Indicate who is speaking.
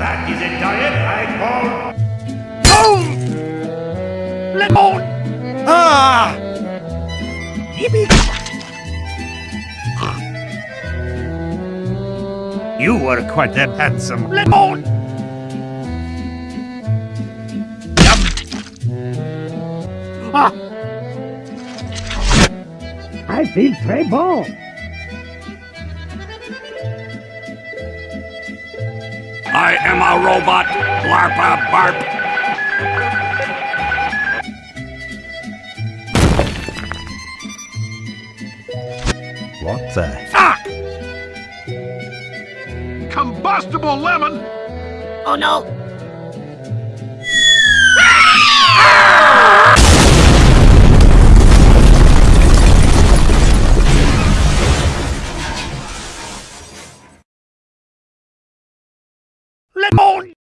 Speaker 1: That is a diet I call
Speaker 2: Boom! Lemon! Ah! Yippee! You were quite a handsome lemon! Yum! Ah! I feel très bon!
Speaker 3: I am a robot. Blarpa barp.
Speaker 2: What the?
Speaker 3: Fuck! Combustible lemon!
Speaker 4: Oh no!
Speaker 2: Lemon!